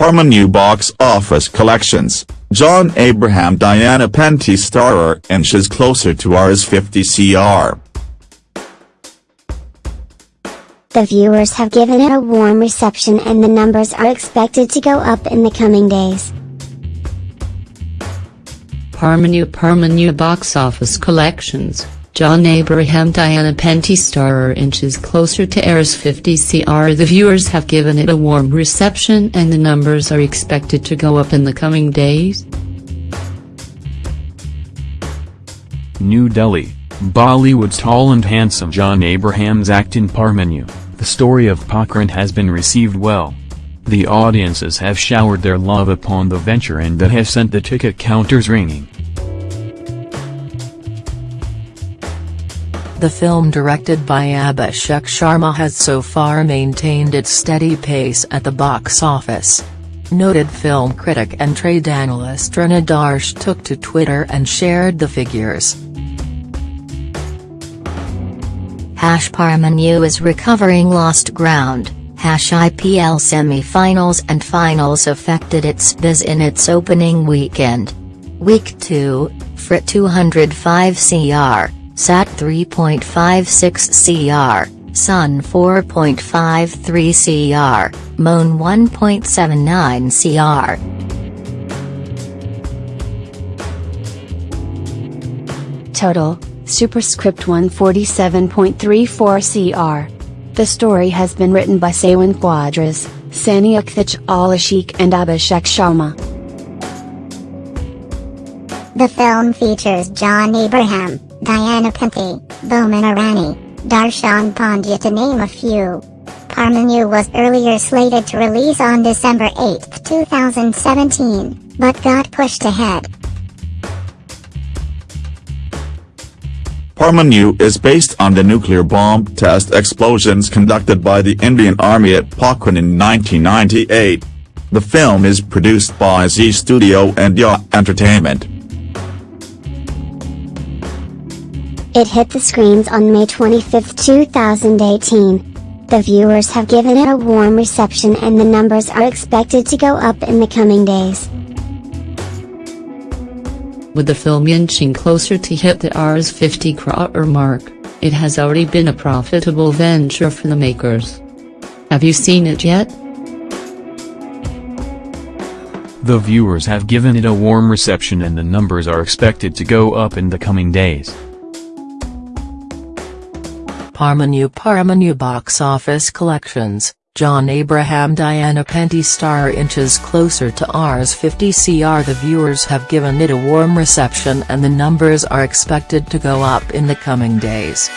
Parmanu box office collections, John Abraham Diana Penty Starer inches closer to Rs 50 CR. The viewers have given it a warm reception and the numbers are expected to go up in the coming days. Parmanu Parmanu box office collections, John Abraham Diana Penty Starer inches closer to air's 50 CR The viewers have given it a warm reception and the numbers are expected to go up in the coming days. New Delhi, Bollywood's tall and handsome John Abraham's act in Parmanu, the story of Pokhran has been received well. The audiences have showered their love upon the venture and that has sent the ticket counters ringing. The film directed by Abhishek Sharma has so far maintained its steady pace at the box office. Noted film critic and trade analyst Taran Adarsh took to Twitter and shared the figures. Hash Parmanu is recovering lost ground. Hash IPL semi-finals and finals affected its biz in its opening weekend. Week 2, FRIT 205 CR. SAT 3.56 CR, Sun 4.53 CR, MON 1.79 CR. Total, Superscript 147.34 CR. The story has been written by Sawan Quadras, Sani Akthich Alashik and Abhishek Sharma. The film features John Abraham, Diana Penty, Boman Irani, Darshan Pandya to name a few. Parmanu was earlier slated to release on December 8, 2017, but got pushed ahead. Parmanu is based on the nuclear bomb test explosions conducted by the Indian Army at Pokhran in 1998. The film is produced by Zee Studio and Ya Entertainment. It hit the screens on May 25, 2018. The viewers have given it a warm reception and the numbers are expected to go up in the coming days. With the film inching closer to hit the Rs 50 crore mark, it has already been a profitable venture for the makers. Have you seen it yet? The viewers have given it a warm reception and the numbers are expected to go up in the coming days. Parmanu Parmanu box office collections, John Abraham Diana Penty star inches closer to Rs 50 CR The viewers have given it a warm reception and the numbers are expected to go up in the coming days.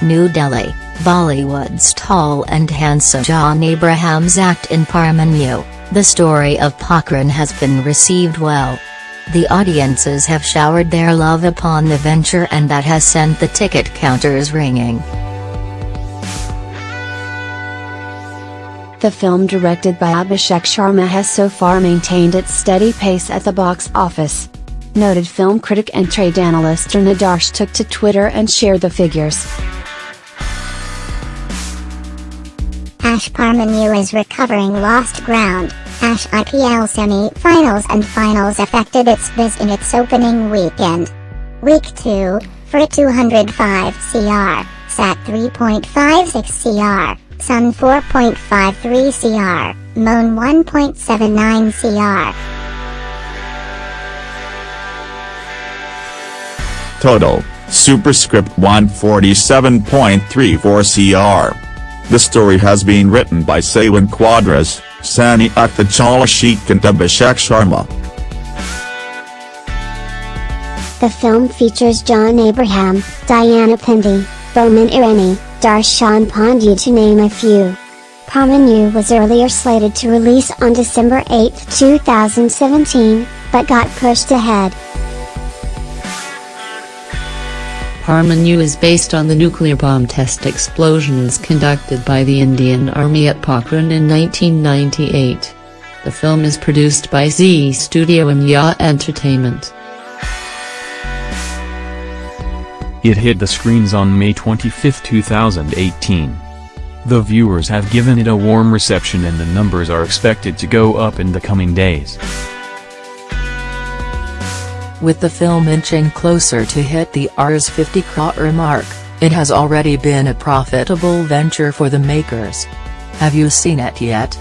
New Delhi, Bollywood's tall and handsome John Abraham's act in Parmanu, the story of Pokhran has been received well. The audiences have showered their love upon the venture and that has sent the ticket counters ringing. The film directed by Abhishek Sharma has so far maintained its steady pace at the box office. Noted film critic and trade analyst Taran Adarsh took to Twitter and shared the figures. Hash Parmanu is recovering lost ground. Hash IPL semi-finals and finals affected its biz in its opening weekend. Week 2, for 205 CR, SAT 3.56 CR, Sun 4.53 CR, MON 1.79 CR. Total, Superscript 147.34 CR. The story has been written by Sawan Quadras, Sani Sheikh and Abhishek Sharma. The film features John Abraham, Diana Penty, Boman Irani, Darshan Pandya to name a few. Parmanu was earlier slated to release on December 8, 2017, but got pushed ahead. Parmanu is based on the nuclear bomb test explosions conducted by the Indian Army at Pokhran in 1998. The film is produced by Zee Studio and Ya Entertainment. It hit the screens on May 25, 2018. The viewers have given it a warm reception and the numbers are expected to go up in the coming days. With the film inching closer to hit the Rs 50 crore mark, it has already been a profitable venture for the makers. Have you seen it yet?